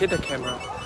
hit the camera.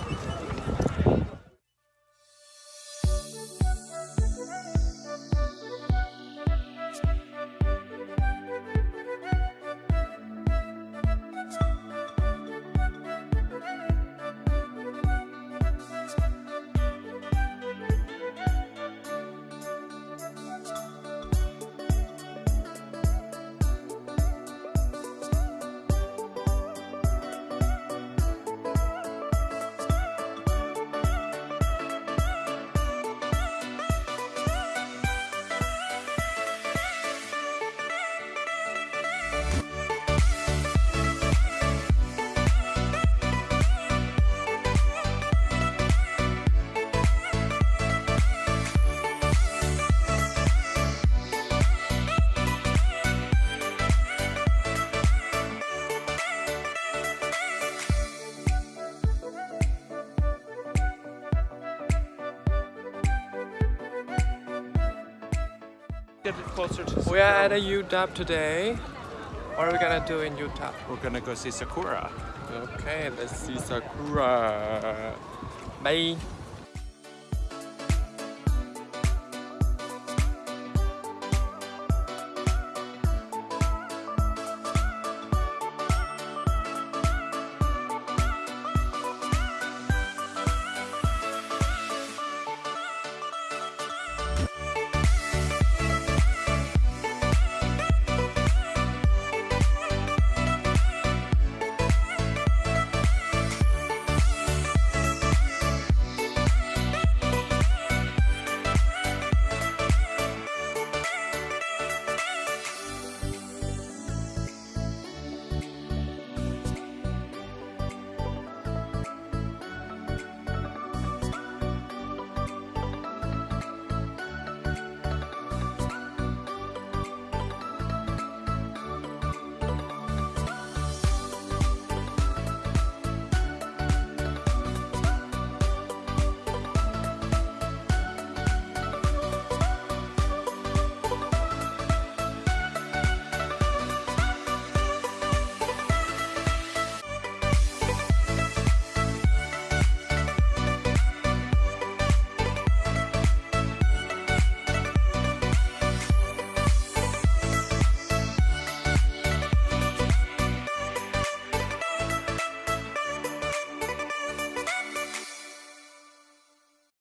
Get it closer to We are at a Utah today. What are we gonna do in Utah? We're gonna go see Sakura. Okay, let's see Sakura. Bye.